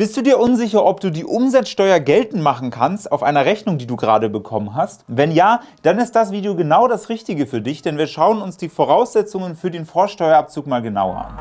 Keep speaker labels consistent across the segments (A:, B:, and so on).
A: Bist du dir unsicher, ob du die Umsatzsteuer geltend machen kannst auf einer Rechnung, die du gerade bekommen hast? Wenn ja, dann ist das Video genau das Richtige für dich, denn wir schauen uns die Voraussetzungen für den Vorsteuerabzug mal genauer an.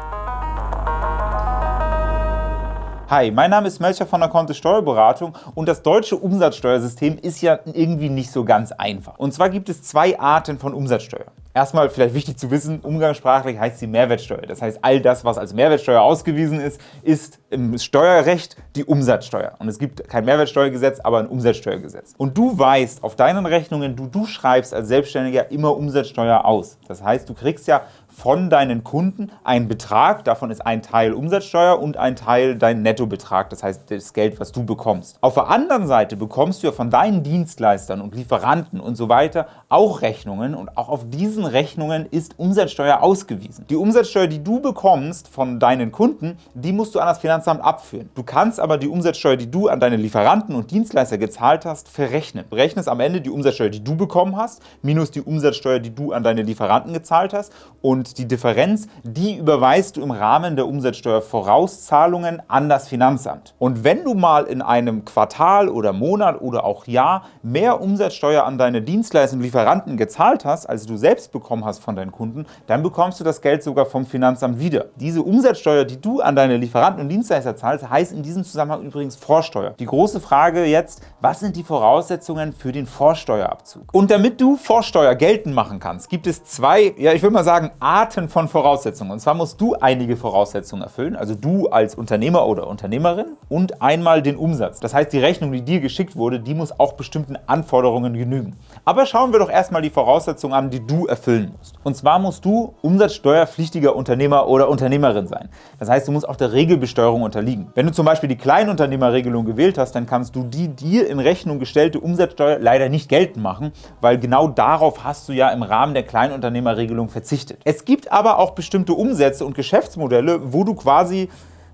A: Hi, mein Name ist Melcher von der Kontist Steuerberatung und das deutsche Umsatzsteuersystem ist ja irgendwie nicht so ganz einfach. Und zwar gibt es zwei Arten von Umsatzsteuer. Erstmal vielleicht wichtig zu wissen, umgangssprachlich heißt sie Mehrwertsteuer. Das heißt, all das, was als Mehrwertsteuer ausgewiesen ist, ist im Steuerrecht die Umsatzsteuer. Und es gibt kein Mehrwertsteuergesetz, aber ein Umsatzsteuergesetz. Und du weißt auf deinen Rechnungen, du, du schreibst als Selbstständiger immer Umsatzsteuer aus. Das heißt, du kriegst ja von deinen Kunden einen Betrag, davon ist ein Teil Umsatzsteuer und ein Teil dein Nettobetrag, das heißt das Geld, was du bekommst. Auf der anderen Seite bekommst du ja von deinen Dienstleistern und Lieferanten und so weiter auch Rechnungen und auch auf diesen Rechnungen ist Umsatzsteuer ausgewiesen. Die Umsatzsteuer, die du bekommst von deinen Kunden, die musst du an das Finanzamt abführen. Du kannst aber die Umsatzsteuer, die du an deine Lieferanten und Dienstleister gezahlt hast, verrechnen. Du rechnest am Ende die Umsatzsteuer, die du bekommen hast, minus die Umsatzsteuer, die du an deine Lieferanten gezahlt hast und und die Differenz, die überweist du im Rahmen der Umsatzsteuervorauszahlungen an das Finanzamt. Und wenn du mal in einem Quartal oder Monat oder auch Jahr mehr Umsatzsteuer an deine Dienstleister und Lieferanten gezahlt hast, als du selbst bekommen hast von deinen Kunden, dann bekommst du das Geld sogar vom Finanzamt wieder. Diese Umsatzsteuer, die du an deine Lieferanten und Dienstleister zahlst, heißt in diesem Zusammenhang übrigens Vorsteuer. Die große Frage jetzt, was sind die Voraussetzungen für den Vorsteuerabzug? Und damit du Vorsteuer geltend machen kannst, gibt es zwei, ja ich würde mal sagen, Arten von Voraussetzungen. Und zwar musst du einige Voraussetzungen erfüllen, also du als Unternehmer oder Unternehmerin und einmal den Umsatz. Das heißt, die Rechnung, die dir geschickt wurde, die muss auch bestimmten Anforderungen genügen. Aber schauen wir doch erstmal die Voraussetzungen an, die du erfüllen musst. Und zwar musst du umsatzsteuerpflichtiger Unternehmer oder Unternehmerin sein. Das heißt, du musst auch der Regelbesteuerung unterliegen. Wenn du zum Beispiel die Kleinunternehmerregelung gewählt hast, dann kannst du die dir in Rechnung gestellte Umsatzsteuer leider nicht geltend machen, weil genau darauf hast du ja im Rahmen der Kleinunternehmerregelung verzichtet. Es gibt aber auch bestimmte Umsätze und Geschäftsmodelle, wo du quasi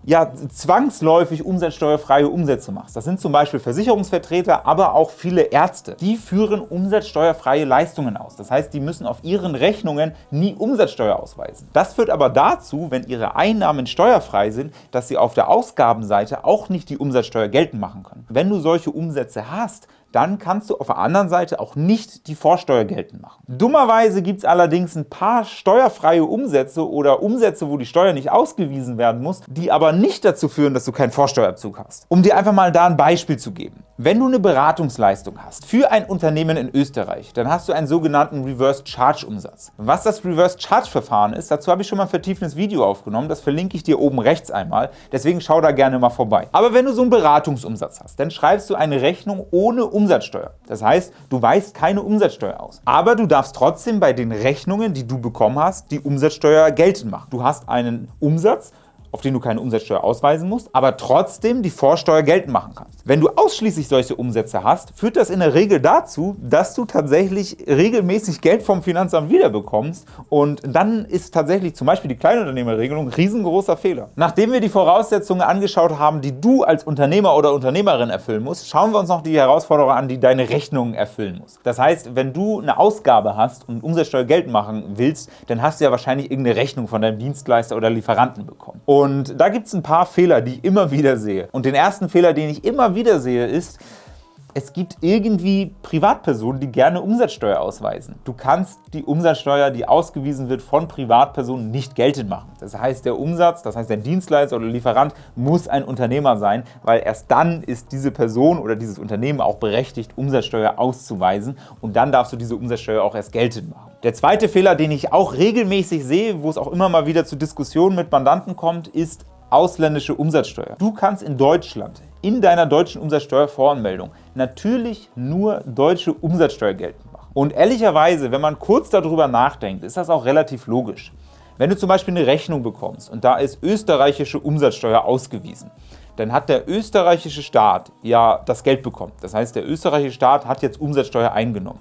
A: ja, zwangsläufig umsatzsteuerfreie Umsätze machst. Das sind zum Beispiel Versicherungsvertreter, aber auch viele Ärzte. Die führen umsatzsteuerfreie Leistungen aus. Das heißt, die müssen auf ihren Rechnungen nie Umsatzsteuer ausweisen. Das führt aber dazu, wenn ihre Einnahmen steuerfrei sind, dass sie auf der Ausgabenseite auch nicht die Umsatzsteuer geltend machen können. Wenn du solche Umsätze hast, dann kannst du auf der anderen Seite auch nicht die Vorsteuer geltend machen. Dummerweise gibt es allerdings ein paar steuerfreie Umsätze oder Umsätze, wo die Steuer nicht ausgewiesen werden muss, die aber nicht dazu führen, dass du keinen Vorsteuerabzug hast. Um dir einfach mal da ein Beispiel zu geben. Wenn du eine Beratungsleistung hast für ein Unternehmen in Österreich, dann hast du einen sogenannten Reverse Charge Umsatz. Was das Reverse Charge Verfahren ist, dazu habe ich schon mal ein vertiefendes Video aufgenommen, das verlinke ich dir oben rechts einmal, deswegen schau da gerne mal vorbei. Aber wenn du so einen Beratungsumsatz hast, dann schreibst du eine Rechnung ohne Umsatzsteuer. Das heißt, du weist keine Umsatzsteuer aus. Aber du darfst trotzdem bei den Rechnungen, die du bekommen hast, die Umsatzsteuer geltend machen. Du hast einen Umsatz auf den du keine Umsatzsteuer ausweisen musst, aber trotzdem die Vorsteuer geltend machen kannst. Wenn du ausschließlich solche Umsätze hast, führt das in der Regel dazu, dass du tatsächlich regelmäßig Geld vom Finanzamt wiederbekommst und dann ist tatsächlich zum Beispiel die Kleinunternehmerregelung ein riesengroßer Fehler. Nachdem wir die Voraussetzungen angeschaut haben, die du als Unternehmer oder Unternehmerin erfüllen musst, schauen wir uns noch die Herausforderungen an, die deine Rechnungen erfüllen muss. Das heißt, wenn du eine Ausgabe hast und Umsatzsteuer geltend machen willst, dann hast du ja wahrscheinlich irgendeine Rechnung von deinem Dienstleister oder Lieferanten bekommen. Und und da gibt es ein paar Fehler, die ich immer wieder sehe. Und den ersten Fehler, den ich immer wieder sehe, ist, es gibt irgendwie Privatpersonen, die gerne Umsatzsteuer ausweisen. Du kannst die Umsatzsteuer, die ausgewiesen wird von Privatpersonen, nicht geltend machen. Das heißt, der Umsatz, das heißt, der Dienstleister oder Lieferant muss ein Unternehmer sein, weil erst dann ist diese Person oder dieses Unternehmen auch berechtigt, Umsatzsteuer auszuweisen und dann darfst du diese Umsatzsteuer auch erst geltend machen. Der zweite Fehler, den ich auch regelmäßig sehe, wo es auch immer mal wieder zu Diskussionen mit Mandanten kommt, ist ausländische Umsatzsteuer. Du kannst in Deutschland in deiner deutschen Umsatzsteuervoranmeldung natürlich nur deutsche Umsatzsteuer geltend machen. Und ehrlicherweise, wenn man kurz darüber nachdenkt, ist das auch relativ logisch. Wenn du zum Beispiel eine Rechnung bekommst und da ist österreichische Umsatzsteuer ausgewiesen, dann hat der österreichische Staat ja das Geld bekommen. Das heißt, der österreichische Staat hat jetzt Umsatzsteuer eingenommen.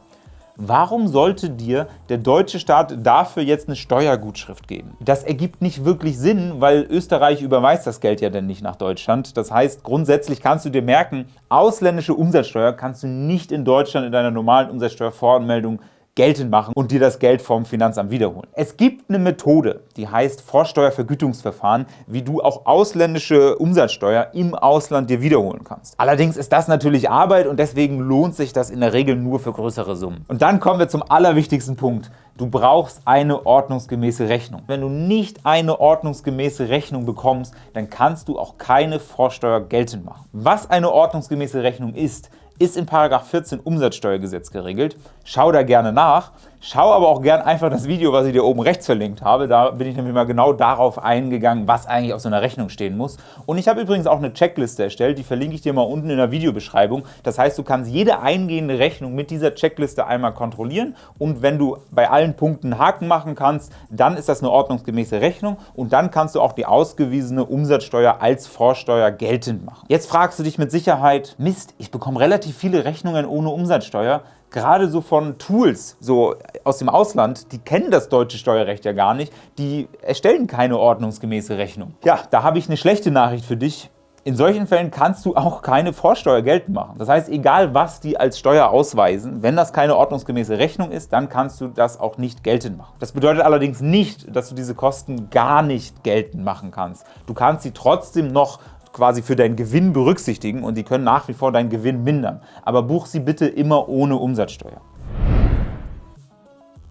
A: Warum sollte dir der deutsche Staat dafür jetzt eine Steuergutschrift geben? Das ergibt nicht wirklich Sinn, weil Österreich überweist das Geld ja dann nicht nach Deutschland. Das heißt, grundsätzlich kannst du dir merken, ausländische Umsatzsteuer kannst du nicht in Deutschland in deiner normalen Umsatzsteuervoranmeldung geltend machen und dir das Geld vom Finanzamt wiederholen. Es gibt eine Methode, die heißt Vorsteuervergütungsverfahren, wie du auch ausländische Umsatzsteuer im Ausland dir wiederholen kannst. Allerdings ist das natürlich Arbeit und deswegen lohnt sich das in der Regel nur für größere Summen. Und dann kommen wir zum allerwichtigsten Punkt. Du brauchst eine ordnungsgemäße Rechnung. Wenn du nicht eine ordnungsgemäße Rechnung bekommst, dann kannst du auch keine Vorsteuer geltend machen. Was eine ordnungsgemäße Rechnung ist, ist in § 14 Umsatzsteuergesetz geregelt. Schau da gerne nach. Schau aber auch gerne einfach das Video, was ich dir oben rechts verlinkt habe. Da bin ich nämlich mal genau darauf eingegangen, was eigentlich auf so einer Rechnung stehen muss. Und ich habe übrigens auch eine Checkliste erstellt, die verlinke ich dir mal unten in der Videobeschreibung. Das heißt, du kannst jede eingehende Rechnung mit dieser Checkliste einmal kontrollieren und wenn du bei allen Punkten Haken machen kannst, dann ist das eine ordnungsgemäße Rechnung und dann kannst du auch die ausgewiesene Umsatzsteuer als Vorsteuer geltend machen. Jetzt fragst du dich mit Sicherheit, Mist, ich bekomme relativ viele Rechnungen ohne Umsatzsteuer gerade so von Tools so aus dem Ausland, die kennen das deutsche Steuerrecht ja gar nicht, die erstellen keine ordnungsgemäße Rechnung. Ja, da habe ich eine schlechte Nachricht für dich. In solchen Fällen kannst du auch keine Vorsteuer geltend machen. Das heißt, egal was die als Steuer ausweisen, wenn das keine ordnungsgemäße Rechnung ist, dann kannst du das auch nicht geltend machen. Das bedeutet allerdings nicht, dass du diese Kosten gar nicht geltend machen kannst. Du kannst sie trotzdem noch quasi für deinen Gewinn berücksichtigen und die können nach wie vor deinen Gewinn mindern. Aber buch sie bitte immer ohne Umsatzsteuer.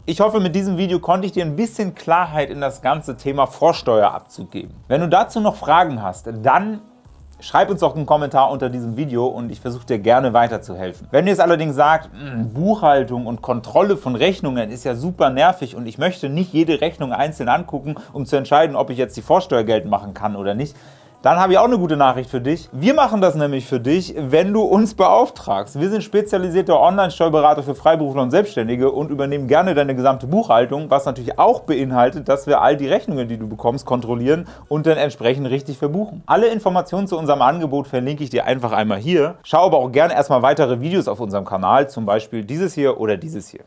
A: Ich hoffe, mit diesem Video konnte ich dir ein bisschen Klarheit in das ganze Thema Vorsteuerabzug geben. Wenn du dazu noch Fragen hast, dann schreib uns doch einen Kommentar unter diesem Video und ich versuche dir gerne weiterzuhelfen. Wenn du jetzt allerdings sagst, hm, Buchhaltung und Kontrolle von Rechnungen ist ja super nervig und ich möchte nicht jede Rechnung einzeln angucken, um zu entscheiden, ob ich jetzt die Vorsteuer geltend machen kann oder nicht, dann habe ich auch eine gute Nachricht für dich. Wir machen das nämlich für dich, wenn du uns beauftragst. Wir sind spezialisierter Online-Steuerberater für Freiberufler und Selbstständige und übernehmen gerne deine gesamte Buchhaltung, was natürlich auch beinhaltet, dass wir all die Rechnungen, die du bekommst, kontrollieren und dann entsprechend richtig verbuchen. Alle Informationen zu unserem Angebot verlinke ich dir einfach einmal hier. Schau aber auch gerne erstmal weitere Videos auf unserem Kanal, zum Beispiel dieses hier oder dieses hier.